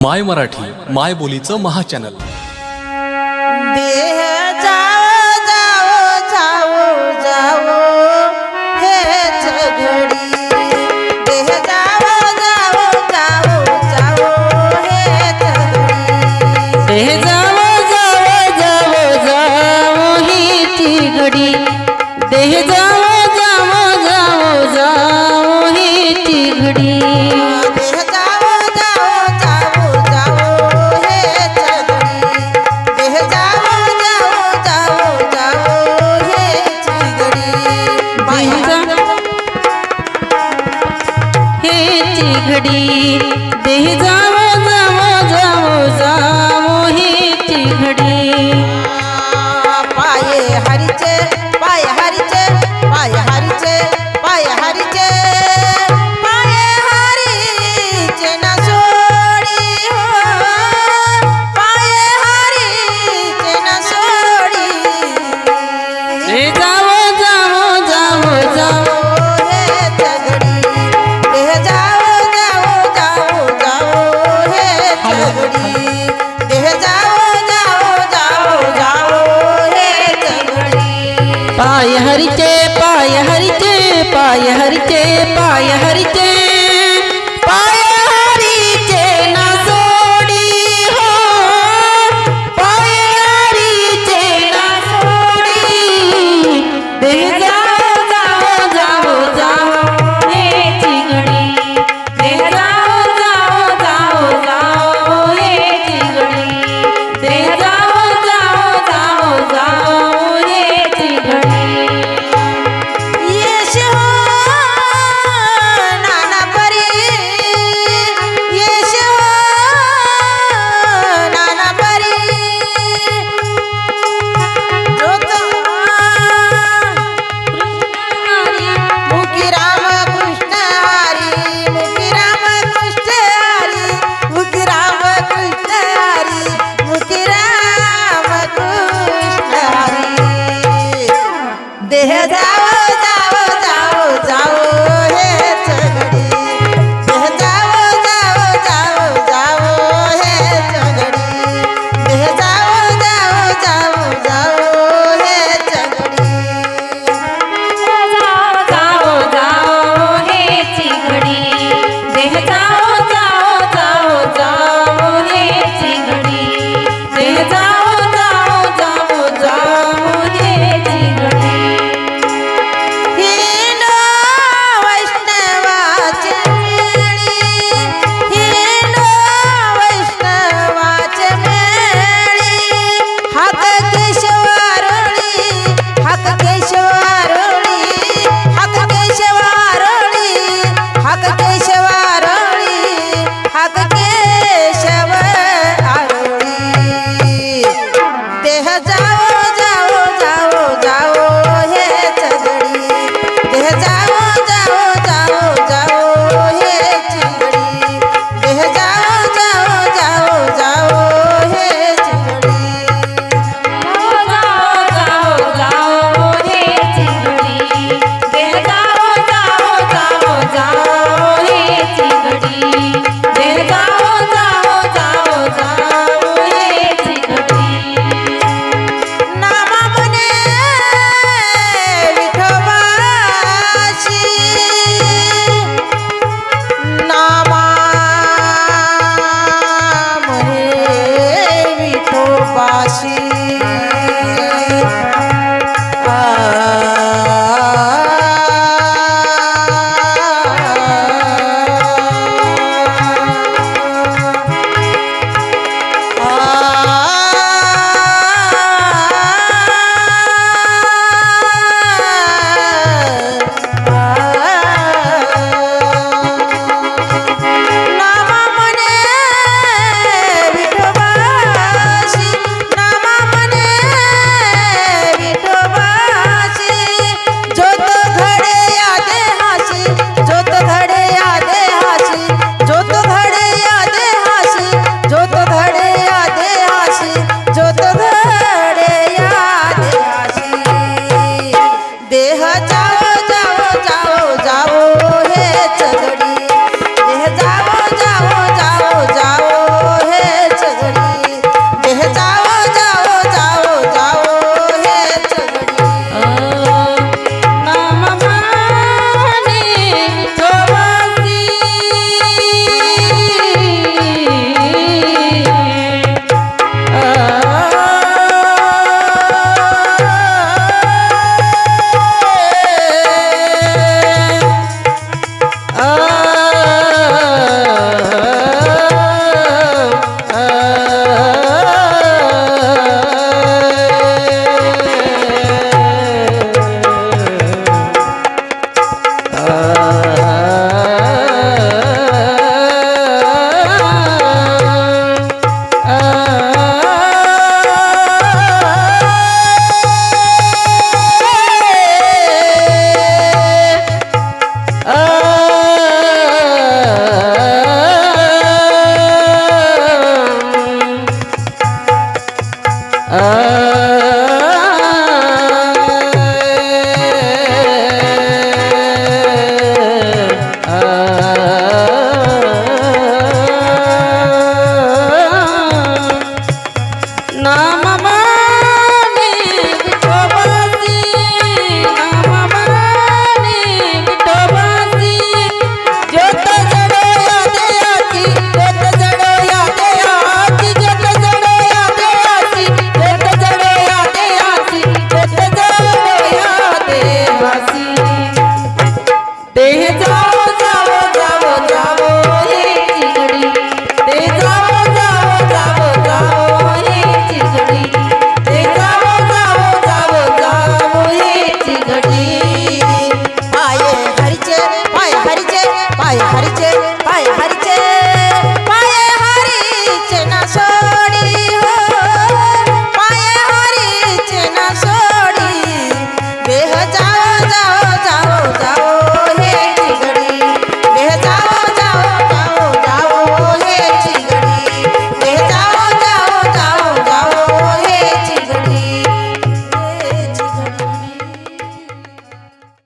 माय मराठी माय बोलीचं महाचॅनल हे चिघडी देह जा हरिचे पाय हरिचे